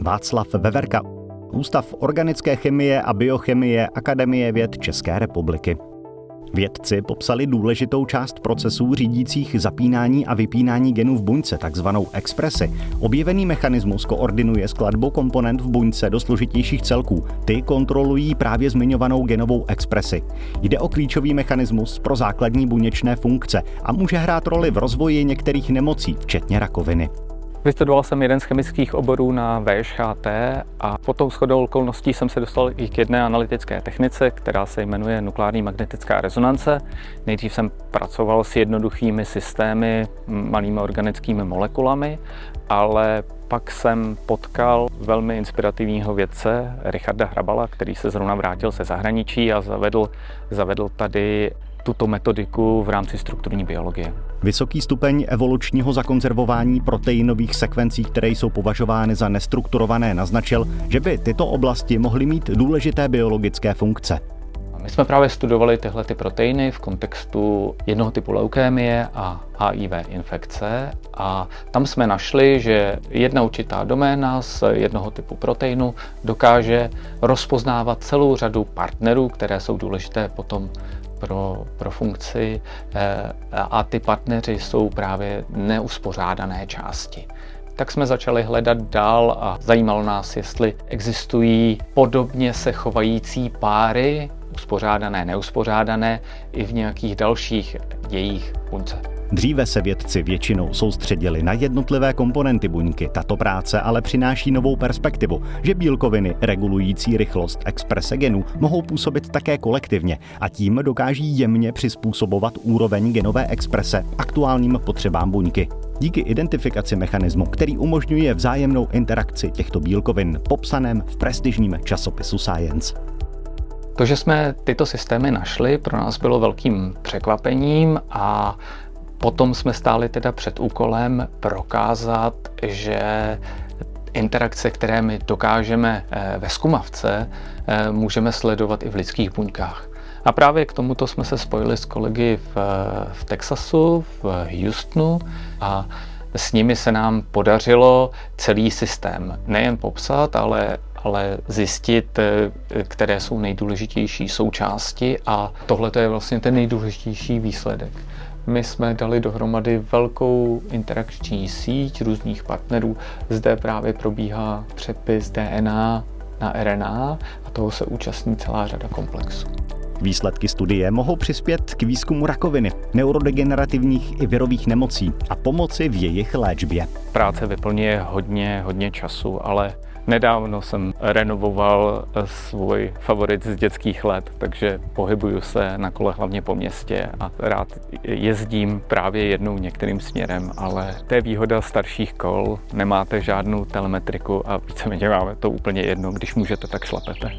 Václav Veverka, Ústav organické chemie a biochemie Akademie věd České republiky. Vědci popsali důležitou část procesů řídících zapínání a vypínání genů v buňce, takzvanou expresi. Objevený mechanismus koordinuje skladbu komponent v buňce do složitějších celků. Ty kontrolují právě zmiňovanou genovou expresi. Jde o klíčový mechanismus pro základní buněčné funkce a může hrát roli v rozvoji některých nemocí, včetně rakoviny. Vystudoval jsem jeden z chemických oborů na VŠHT a potom shodou okolností jsem se dostal i k jedné analytické technice, která se jmenuje nukleární magnetická rezonance. Nejdřív jsem pracoval s jednoduchými systémy, malými organickými molekulami, ale pak jsem potkal velmi inspirativního vědce Richarda Hrabala, který se zrovna vrátil ze zahraničí a zavedl, zavedl tady tuto metodiku v rámci strukturní biologie. Vysoký stupeň evolučního zakonzervování proteinových sekvencí, které jsou považovány za nestrukturované, naznačil, že by tyto oblasti mohly mít důležité biologické funkce. My jsme právě studovali tyhle ty proteiny v kontextu jednoho typu leukémie a HIV infekce a tam jsme našli, že jedna určitá doména z jednoho typu proteinu dokáže rozpoznávat celou řadu partnerů, které jsou důležité potom pro, pro funkci eh, a ty partneři jsou právě neuspořádané části. Tak jsme začali hledat dál a zajímalo nás, jestli existují podobně se chovající páry, uspořádané, neuspořádané, i v nějakých dalších dějích buňce. Dříve se vědci většinou soustředili na jednotlivé komponenty buňky. Tato práce ale přináší novou perspektivu, že bílkoviny regulující rychlost exprese genů mohou působit také kolektivně a tím dokáží jemně přizpůsobovat úroveň genové exprese aktuálním potřebám buňky. Díky identifikaci mechanismu, který umožňuje vzájemnou interakci těchto bílkovin, popsaném v prestižním časopisu Science. To, že jsme tyto systémy našli, pro nás bylo velkým překvapením a Potom jsme stáli teda před úkolem prokázat, že interakce, které my dokážeme eh, ve zkumavce, eh, můžeme sledovat i v lidských buňkách. A právě k tomuto jsme se spojili s kolegy v, v Texasu, v Houstonu a s nimi se nám podařilo celý systém nejen popsat, ale, ale zjistit, eh, které jsou nejdůležitější součásti a tohle je vlastně ten nejdůležitější výsledek. My jsme dali dohromady velkou interakční síť různých partnerů. Zde právě probíhá přepis DNA na RNA a toho se účastní celá řada komplexů. Výsledky studie mohou přispět k výzkumu rakoviny, neurodegenerativních i virových nemocí a pomoci v jejich léčbě. Práce vyplňuje hodně, hodně času, ale Nedávno jsem renovoval svůj favorit z dětských let, takže pohybuju se na kole hlavně po městě a rád jezdím právě jednou některým směrem, ale to je výhoda starších kol, nemáte žádnou telemetriku a víceméně máme to úplně jedno, když můžete, tak šlapete.